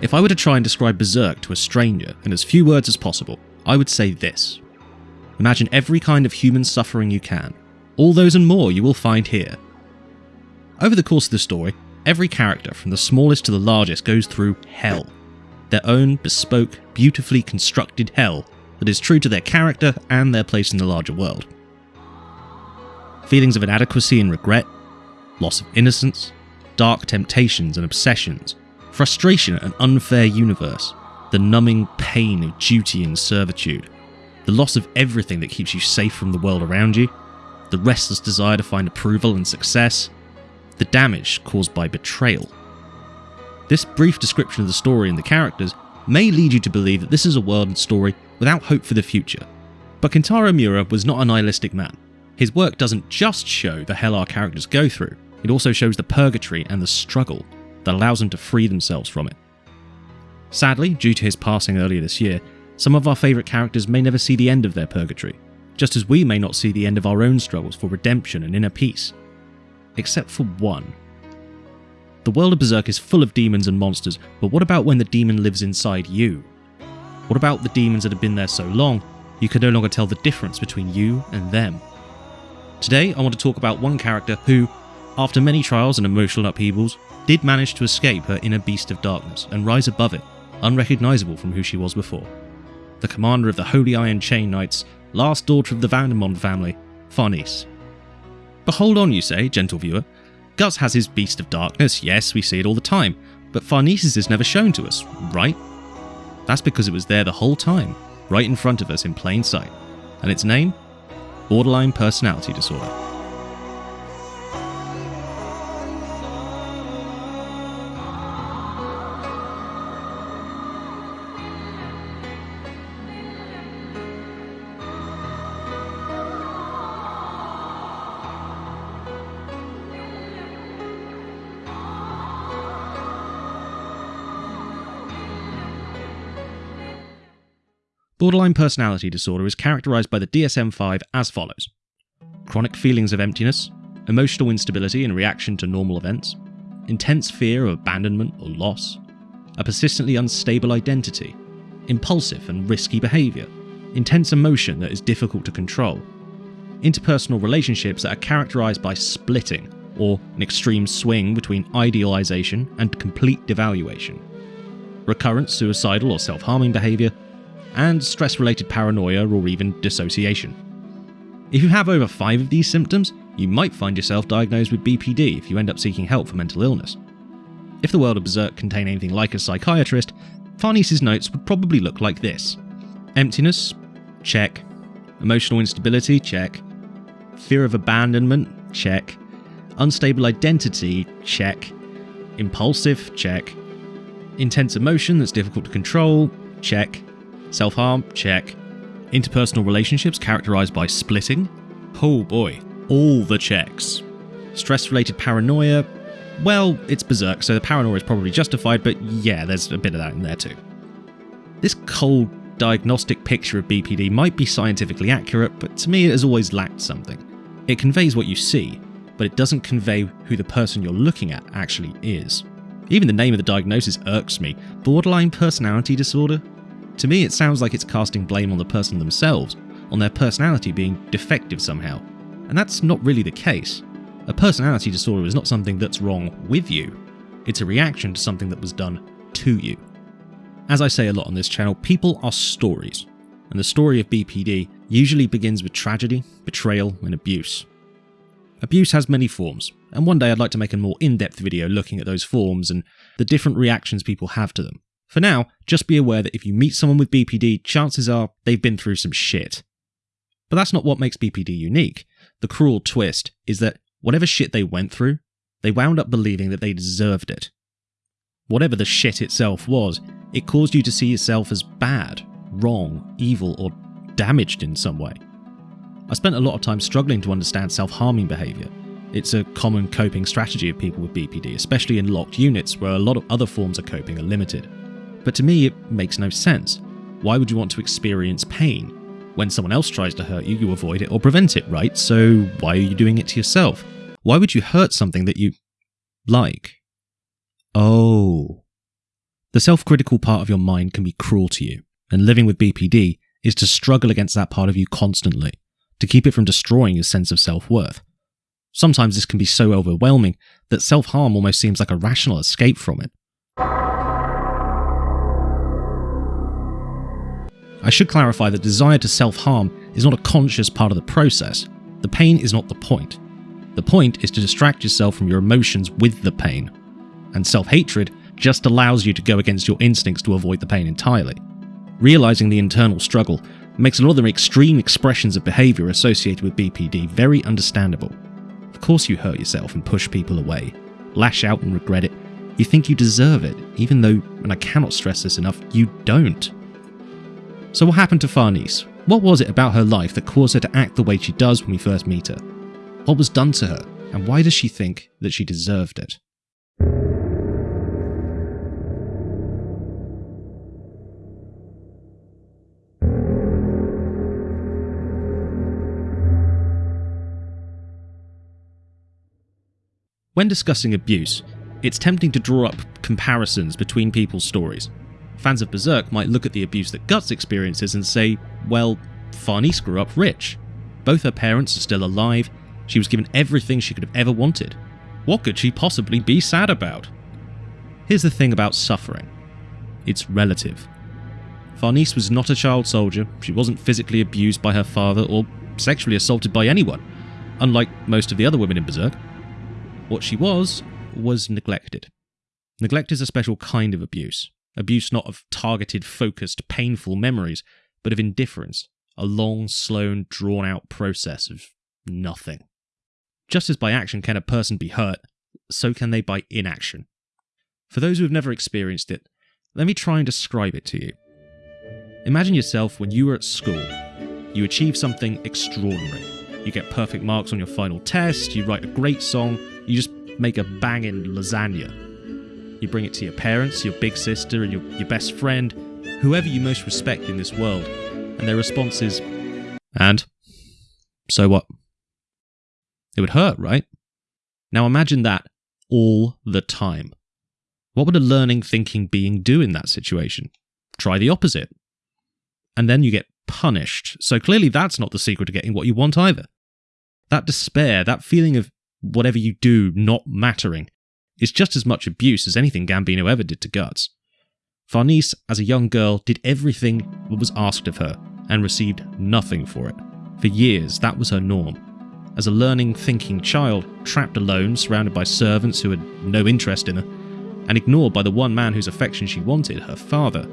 If I were to try and describe Berserk to a stranger in as few words as possible, I would say this. Imagine every kind of human suffering you can. All those and more you will find here. Over the course of the story, every character, from the smallest to the largest, goes through hell. Their own bespoke, beautifully constructed hell that is true to their character and their place in the larger world. Feelings of inadequacy and regret, loss of innocence, dark temptations and obsessions, frustration at an unfair universe, the numbing pain of duty and servitude, the loss of everything that keeps you safe from the world around you, the restless desire to find approval and success, the damage caused by betrayal. This brief description of the story and the characters may lead you to believe that this is a world and story without hope for the future. But Kentaro Miura was not a nihilistic man. His work doesn't just show the hell our characters go through, it also shows the purgatory and the struggle that allows them to free themselves from it. Sadly, due to his passing earlier this year, some of our favourite characters may never see the end of their purgatory, just as we may not see the end of our own struggles for redemption and inner peace. Except for one. The world of Berserk is full of demons and monsters, but what about when the demon lives inside you? What about the demons that have been there so long, you can no longer tell the difference between you and them? Today, I want to talk about one character who, after many trials and emotional upheavals, did manage to escape her inner beast of darkness and rise above it, unrecognisable from who she was before. The commander of the Holy Iron Chain Knights, last daughter of the Vandimion family, Farnese. But hold on, you say, gentle viewer. Guts has his beast of darkness, yes, we see it all the time, but Farnese's is never shown to us, right? That's because it was there the whole time, right in front of us in plain sight. And its name? Borderline Personality Disorder. Borderline personality disorder is characterized by the DSM 5 as follows. Chronic feelings of emptiness, emotional instability in reaction to normal events, intense fear of abandonment or loss, a persistently unstable identity, impulsive and risky behaviour, intense emotion that is difficult to control, interpersonal relationships that are characterized by splitting or an extreme swing between idealization and complete devaluation, recurrent suicidal or self harming behaviour, and stress related paranoia or even dissociation. If you have over five of these symptoms, you might find yourself diagnosed with BPD if you end up seeking help for mental illness. If the world of Berserk contained anything like a psychiatrist, Farnese's notes would probably look like this Emptiness? Check. Emotional instability? Check. Fear of abandonment? Check. Unstable identity? Check. Impulsive? Check. Intense emotion that's difficult to control? Check. Self harm? Check. Interpersonal relationships characterized by splitting? Oh boy, all the checks. Stress related paranoia? Well, it's berserk, so the paranoia is probably justified, but yeah, there's a bit of that in there too. This cold, diagnostic picture of BPD might be scientifically accurate, but to me it has always lacked something. It conveys what you see, but it doesn't convey who the person you're looking at actually is. Even the name of the diagnosis irks me borderline personality disorder? To me, it sounds like it's casting blame on the person themselves, on their personality being defective somehow. And that's not really the case. A personality disorder is not something that's wrong with you, it's a reaction to something that was done to you. As I say a lot on this channel, people are stories, and the story of BPD usually begins with tragedy, betrayal, and abuse. Abuse has many forms, and one day I'd like to make a more in depth video looking at those forms and the different reactions people have to them. For now, just be aware that if you meet someone with BPD, chances are they've been through some shit. But that's not what makes BPD unique. The cruel twist is that whatever shit they went through, they wound up believing that they deserved it. Whatever the shit itself was, it caused you to see yourself as bad, wrong, evil, or damaged in some way. I spent a lot of time struggling to understand self harming behaviour. It's a common coping strategy of people with BPD, especially in locked units where a lot of other forms of coping are limited. But to me, it makes no sense. Why would you want to experience pain? When someone else tries to hurt you, you avoid it or prevent it, right? So why are you doing it to yourself? Why would you hurt something that you like? Oh. The self critical part of your mind can be cruel to you, and living with BPD is to struggle against that part of you constantly, to keep it from destroying your sense of self worth. Sometimes this can be so overwhelming that self harm almost seems like a rational escape from it. I should clarify that desire to self harm is not a conscious part of the process. The pain is not the point. The point is to distract yourself from your emotions with the pain. And self hatred just allows you to go against your instincts to avoid the pain entirely. Realizing the internal struggle makes a lot of the extreme expressions of behavior associated with BPD very understandable. Of course, you hurt yourself and push people away, lash out and regret it. You think you deserve it, even though, and I cannot stress this enough, you don't. So, what happened to Farnese? What was it about her life that caused her to act the way she does when we first meet her? What was done to her, and why does she think that she deserved it? When discussing abuse, it's tempting to draw up comparisons between people's stories. Fans of Berserk might look at the abuse that Guts experiences and say, well, Farnese grew up rich. Both her parents are still alive, she was given everything she could have ever wanted. What could she possibly be sad about? Here's the thing about suffering it's relative. Farnese was not a child soldier, she wasn't physically abused by her father or sexually assaulted by anyone, unlike most of the other women in Berserk. What she was, was neglected. Neglect is a special kind of abuse. Abuse not of targeted, focused, painful memories, but of indifference, a long, slow, drawn out process of nothing. Just as by action can a person be hurt, so can they by inaction. For those who have never experienced it, let me try and describe it to you. Imagine yourself when you were at school. You achieve something extraordinary. You get perfect marks on your final test, you write a great song, you just make a banging lasagna. You bring it to your parents, your big sister, and your, your best friend, whoever you most respect in this world, and their response is, And? So what? It would hurt, right? Now imagine that all the time. What would a learning, thinking being do in that situation? Try the opposite. And then you get punished. So clearly, that's not the secret to getting what you want either. That despair, that feeling of whatever you do not mattering, is just as much abuse as anything Gambino ever did to Guts. Farnese, as a young girl, did everything that was asked of her and received nothing for it. For years, that was her norm. As a learning, thinking child, trapped alone, surrounded by servants who had no interest in her, and ignored by the one man whose affection she wanted, her father,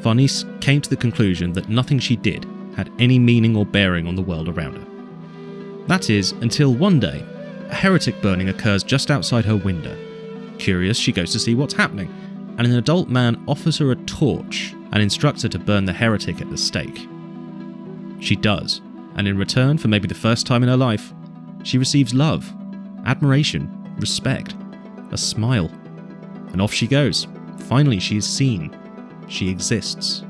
Farnese came to the conclusion that nothing she did had any meaning or bearing on the world around her. That is, until one day, a heretic burning occurs just outside her window. Curious, she goes to see what's happening, and an adult man offers her a torch and instructs her to burn the heretic at the stake. She does, and in return for maybe the first time in her life, she receives love, admiration, respect, a smile. And off she goes. Finally, she is seen. She exists.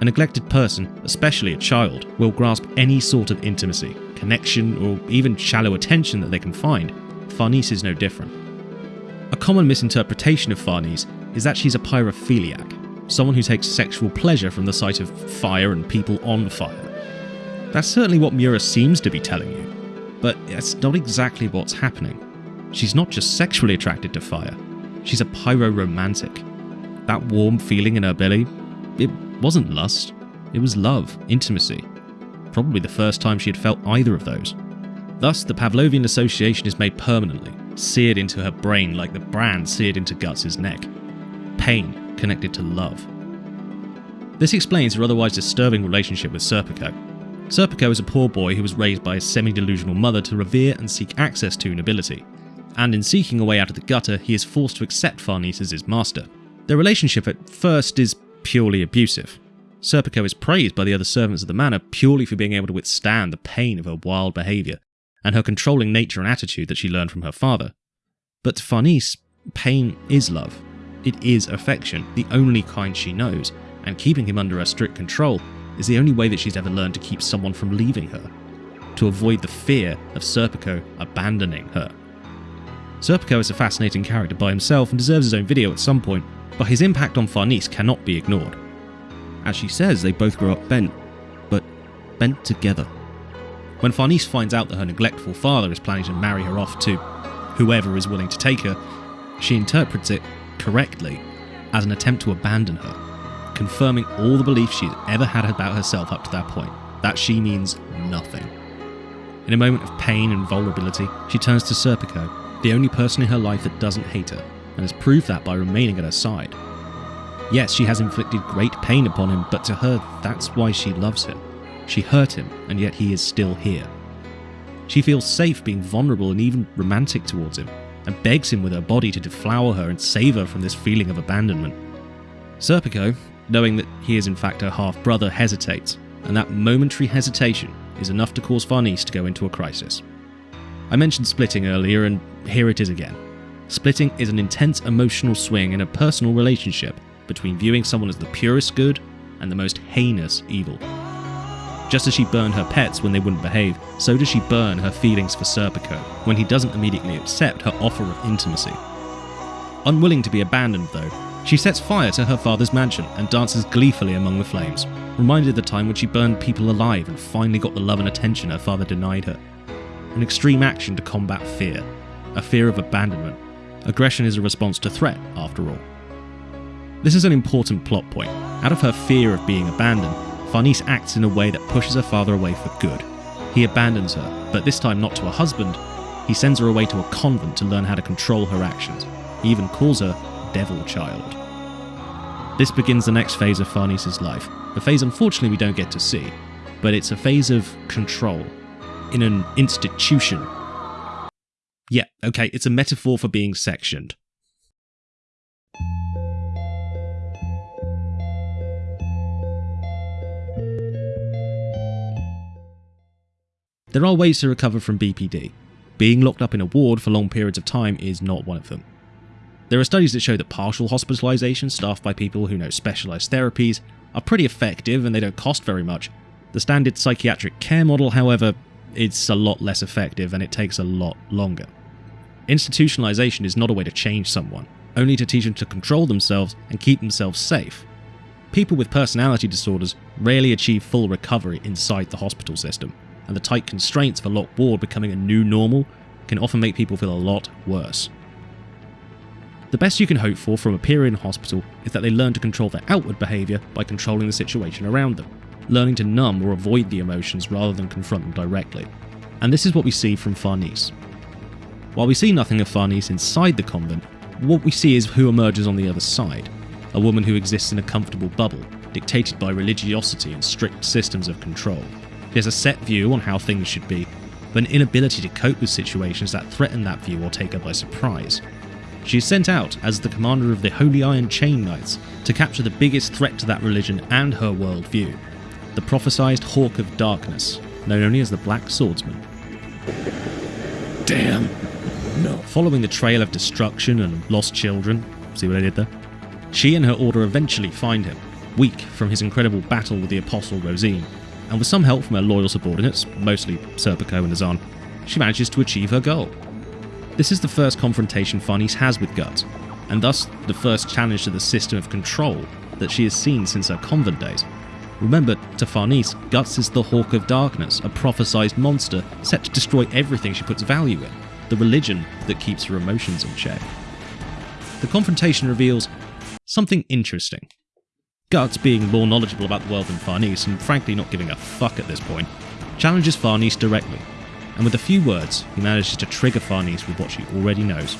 A neglected person, especially a child, will grasp any sort of intimacy, connection, or even shallow attention that they can find. Farnese is no different. A common misinterpretation of Farnese is that she's a pyrophiliac, someone who takes sexual pleasure from the sight of fire and people on fire. That's certainly what Miura seems to be telling you, but that's not exactly what's happening. She's not just sexually attracted to fire, she's a pyro-romantic. That warm feeling in her belly, it wasn't lust, it was love, intimacy. Probably the first time she had felt either of those. Thus, the Pavlovian association is made permanently, seared into her brain like the brand seared into Guts' neck. Pain connected to love. This explains her otherwise disturbing relationship with Serpico. Serpico is a poor boy who was raised by a semi delusional mother to revere and seek access to nobility, and in seeking a way out of the gutter, he is forced to accept Farnese as his master. Their relationship at first is purely abusive. Serpico is praised by the other servants of the manor purely for being able to withstand the pain of her wild behaviour and her controlling nature and attitude that she learned from her father. But to Farnese, pain is love. It is affection, the only kind she knows, and keeping him under her strict control is the only way that she's ever learned to keep someone from leaving her, to avoid the fear of Serpico abandoning her. Serpico is a fascinating character by himself and deserves his own video at some point, but his impact on Farnese cannot be ignored. As she says, they both grew up bent, but bent together. When Farnese finds out that her neglectful father is planning to marry her off to whoever is willing to take her, she interprets it correctly as an attempt to abandon her, confirming all the beliefs she's ever had about herself up to that point that she means nothing. In a moment of pain and vulnerability, she turns to Serpico, the only person in her life that doesn't hate her, and has proved that by remaining at her side. Yes, she has inflicted great pain upon him, but to her, that's why she loves him. She hurt him, and yet he is still here. She feels safe being vulnerable and even romantic towards him, and begs him with her body to deflower her and save her from this feeling of abandonment. Serpico, knowing that he is in fact her half brother, hesitates, and that momentary hesitation is enough to cause Farnese to go into a crisis. I mentioned splitting earlier, and here it is again. Splitting is an intense emotional swing in a personal relationship between viewing someone as the purest good and the most heinous evil. Just as she burned her pets when they wouldn't behave, so does she burn her feelings for Serpico when he doesn't immediately accept her offer of intimacy. Unwilling to be abandoned, though, she sets fire to her father's mansion and dances gleefully among the flames, reminded of the time when she burned people alive and finally got the love and attention her father denied her. An extreme action to combat fear, a fear of abandonment. Aggression is a response to threat, after all. This is an important plot point. Out of her fear of being abandoned, Farnese acts in a way that pushes her father away for good. He abandons her, but this time not to a husband, he sends her away to a convent to learn how to control her actions. He even calls her Devil Child. This begins the next phase of Farnese's life, a phase unfortunately we don't get to see, but it's a phase of control in an institution. Yeah, okay, it's a metaphor for being sectioned. There are ways to recover from BPD. Being locked up in a ward for long periods of time is not one of them. There are studies that show that partial hospitalisation staffed by people who know specialised therapies are pretty effective and they don't cost very much. The standard psychiatric care model, however, is a lot less effective and it takes a lot longer. Institutionalisation is not a way to change someone, only to teach them to control themselves and keep themselves safe. People with personality disorders rarely achieve full recovery inside the hospital system, and the tight constraints of a locked ward becoming a new normal can often make people feel a lot worse. The best you can hope for from a period in hospital is that they learn to control their outward behaviour by controlling the situation around them, learning to numb or avoid the emotions rather than confront them directly. And this is what we see from Farnese. While we see nothing of Farnese inside the convent, what we see is who emerges on the other side a woman who exists in a comfortable bubble, dictated by religiosity and strict systems of control. She has a set view on how things should be, but an inability to cope with situations that threaten that view or take her by surprise. She is sent out as the commander of the Holy Iron Chain Knights to capture the biggest threat to that religion and her worldview the prophesied Hawk of Darkness, known only as the Black Swordsman. Damn. No. Following the trail of destruction and lost children, see what I did there? She and her order eventually find him, weak from his incredible battle with the Apostle Rosine, and with some help from her loyal subordinates, mostly Serpico and Azan, she manages to achieve her goal. This is the first confrontation Farnese has with Guts, and thus the first challenge to the system of control that she has seen since her convent days. Remember, to Farnese, Guts is the Hawk of Darkness, a prophesized monster set to destroy everything she puts value in, the religion that keeps her emotions in check. The confrontation reveals something interesting. Guts, being more knowledgeable about the world than Farnese, and frankly not giving a fuck at this point, challenges Farnese directly, and with a few words, he manages to trigger Farnese with what she already knows.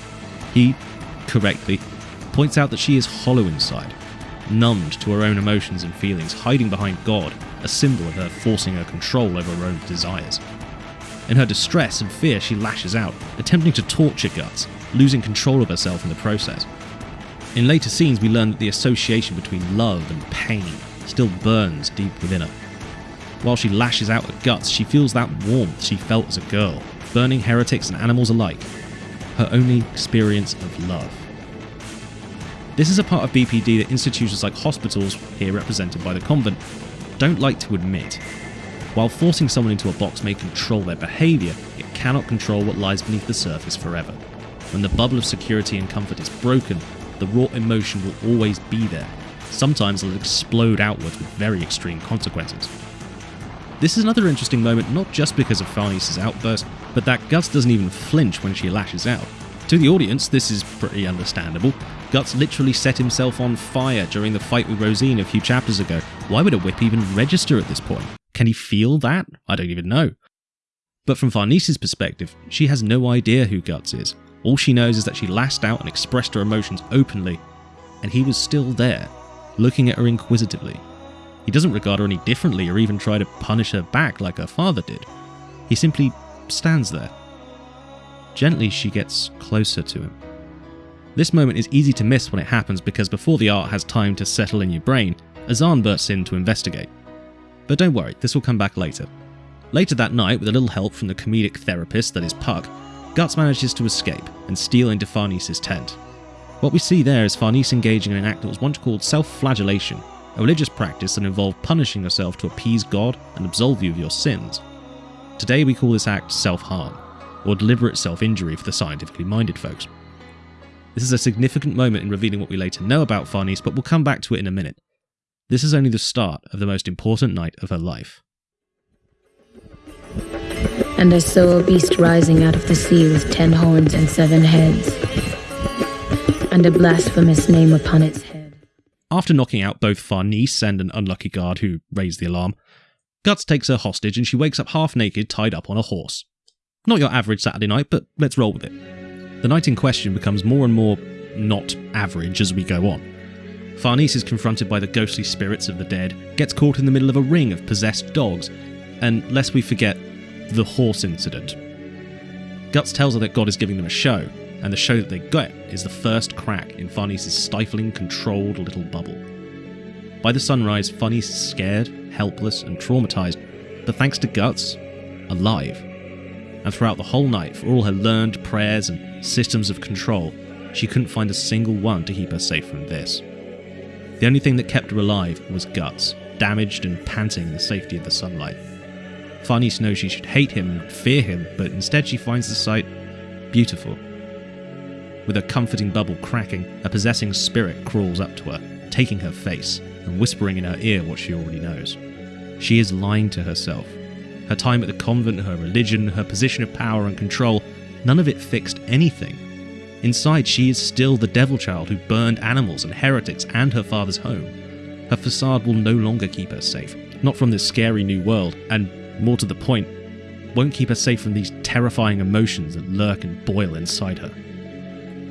He, correctly, points out that she is hollow inside, numbed to her own emotions and feelings, hiding behind God, a symbol of her forcing her control over her own desires. In her distress and fear, she lashes out, attempting to torture Guts, losing control of herself in the process. In later scenes, we learn that the association between love and pain still burns deep within her. While she lashes out at Guts, she feels that warmth she felt as a girl, burning heretics and animals alike, her only experience of love. This is a part of BPD that institutions like hospitals, here represented by the convent, don't like to admit. While forcing someone into a box may control their behaviour, it cannot control what lies beneath the surface forever. When the bubble of security and comfort is broken, the raw emotion will always be there. Sometimes it'll explode outwards with very extreme consequences. This is another interesting moment, not just because of Farnese's outburst, but that Guts doesn't even flinch when she lashes out. To the audience, this is pretty understandable. Guts literally set himself on fire during the fight with Rosine a few chapters ago. Why would a whip even register at this point? Can he feel that? I don't even know. But from Farnese's perspective, she has no idea who Guts is. All she knows is that she lashed out and expressed her emotions openly, and he was still there, looking at her inquisitively. He doesn't regard her any differently or even try to punish her back like her father did. He simply stands there. Gently, she gets closer to him. This moment is easy to miss when it happens because before the art has time to settle in your brain, Azan bursts in to investigate. But don't worry, this will come back later. Later that night, with a little help from the comedic therapist that is Puck, Guts manages to escape and steal into Farnese's tent. What we see there is Farnese engaging in an act that was once called self flagellation, a religious practice that involved punishing yourself to appease God and absolve you of your sins. Today we call this act self harm, or deliberate self injury for the scientifically minded folks. This is a significant moment in revealing what we later know about Farnese, but we'll come back to it in a minute. This is only the start of the most important night of her life. And I saw a beast rising out of the sea with ten horns and seven heads, and a blasphemous name upon its head. After knocking out both Farnese and an unlucky guard who raised the alarm, Guts takes her hostage and she wakes up half naked, tied up on a horse. Not your average Saturday night, but let's roll with it. The night in question becomes more and more not average as we go on. Farnese is confronted by the ghostly spirits of the dead, gets caught in the middle of a ring of possessed dogs, and lest we forget, the horse incident. Guts tells her that God is giving them a show, and the show that they get is the first crack in Farnese's stifling, controlled little bubble. By the sunrise, Farnese is scared, helpless, and traumatized, but thanks to Guts, alive. And throughout the whole night, for all her learned prayers and systems of control, she couldn't find a single one to keep her safe from this. The only thing that kept her alive was Guts, damaged and panting in the safety of the sunlight. Farnese knows she should hate him and fear him, but instead she finds the sight beautiful. With a comforting bubble cracking, a possessing spirit crawls up to her, taking her face and whispering in her ear what she already knows. She is lying to herself. Her time at the convent, her religion, her position of power and control, none of it fixed anything. Inside, she is still the devil child who burned animals and heretics and her father's home. Her facade will no longer keep her safe, not from this scary new world, and more to the point, won't keep her safe from these terrifying emotions that lurk and boil inside her.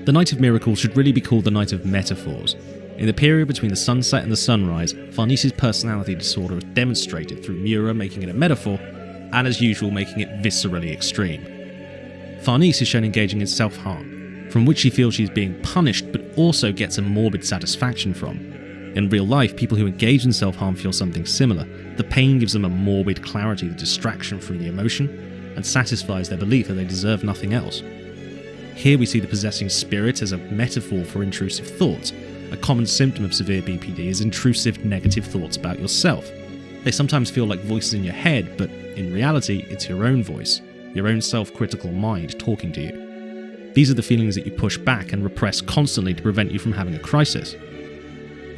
The Night of Miracles should really be called the Night of Metaphors. In the period between the sunset and the sunrise, Farnese's personality disorder is demonstrated through Miura making it a metaphor, and as usual, making it viscerally extreme. Farnese is shown engaging in self harm, from which she feels she's being punished but also gets a morbid satisfaction from. In real life, people who engage in self harm feel something similar. The pain gives them a morbid clarity, the distraction from the emotion, and satisfies their belief that they deserve nothing else. Here we see the possessing spirit as a metaphor for intrusive thoughts. A common symptom of severe BPD is intrusive negative thoughts about yourself. They sometimes feel like voices in your head, but in reality, it's your own voice, your own self critical mind talking to you. These are the feelings that you push back and repress constantly to prevent you from having a crisis.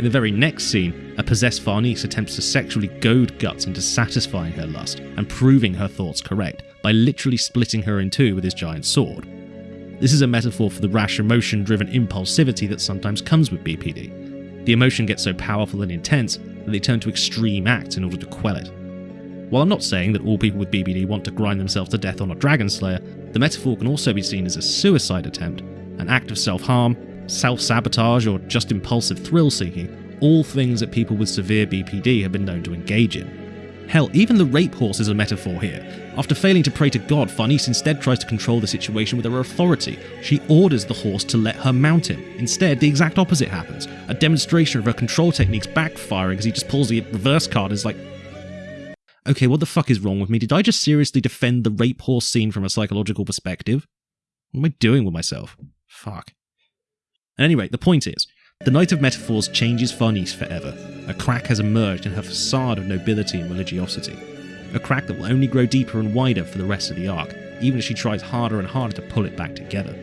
In the very next scene, a possessed Farnese attempts to sexually goad Guts into satisfying her lust and proving her thoughts correct by literally splitting her in two with his giant sword. This is a metaphor for the rash emotion driven impulsivity that sometimes comes with BPD. The emotion gets so powerful and intense that they turn to extreme acts in order to quell it. While I'm not saying that all people with BPD want to grind themselves to death on a Dragon Slayer, the metaphor can also be seen as a suicide attempt, an act of self harm, self sabotage, or just impulsive thrill seeking, all things that people with severe BPD have been known to engage in. Hell, even the rape horse is a metaphor here. After failing to pray to God, Farnese instead tries to control the situation with her authority. She orders the horse to let her mount him. Instead, the exact opposite happens. A demonstration of her control techniques backfiring as he just pulls the reverse card and is like, okay, what the fuck is wrong with me? Did I just seriously defend the rape horse scene from a psychological perspective? What am I doing with myself? Fuck. At any rate, the point is, the Night of Metaphors changes Farnese forever. A crack has emerged in her facade of nobility and religiosity. A crack that will only grow deeper and wider for the rest of the arc, even as she tries harder and harder to pull it back together.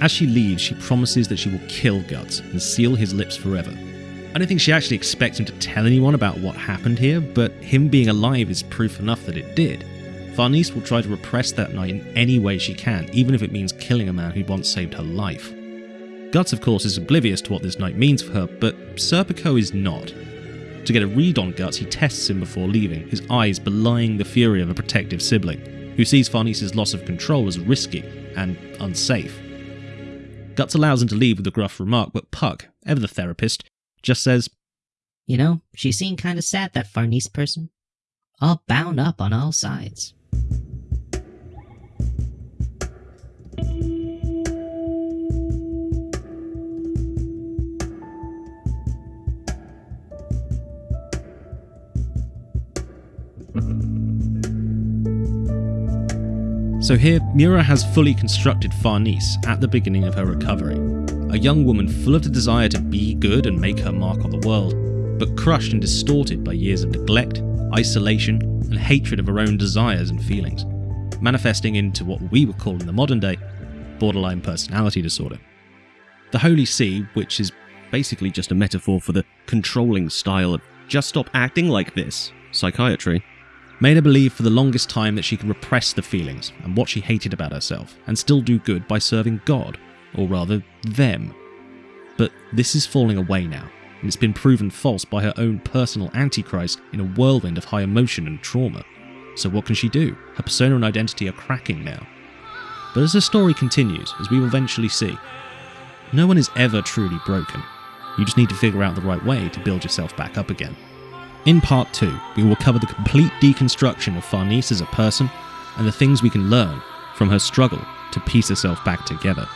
As she leaves, she promises that she will kill Guts and seal his lips forever. I don't think she actually expects him to tell anyone about what happened here, but him being alive is proof enough that it did. Farnese will try to repress that night in any way she can, even if it means killing a man who once saved her life. Guts, of course, is oblivious to what this night means for her, but Serpico is not. To get a read on Guts, he tests him before leaving, his eyes belying the fury of a protective sibling, who sees Farnese's loss of control as risky and unsafe. Guts allows him to leave with a gruff remark, but Puck, ever the therapist, just says, You know, she seemed kind of sad, that Farnese person. All bound up on all sides. So here, Miura has fully constructed Farnese at the beginning of her recovery. A young woman full of the desire to be good and make her mark on the world, but crushed and distorted by years of neglect, isolation, and hatred of her own desires and feelings, manifesting into what we would call in the modern day borderline personality disorder. The Holy See, which is basically just a metaphor for the controlling style of just stop acting like this psychiatry, made her believe for the longest time that she could repress the feelings and what she hated about herself and still do good by serving God, or rather, them. But this is falling away now, and it's been proven false by her own personal antichrist in a whirlwind of high emotion and trauma. So what can she do? Her persona and identity are cracking now. But as the story continues, as we will eventually see, no one is ever truly broken. You just need to figure out the right way to build yourself back up again. In part 2, we will cover the complete deconstruction of Farnese as a person and the things we can learn from her struggle to piece herself back together.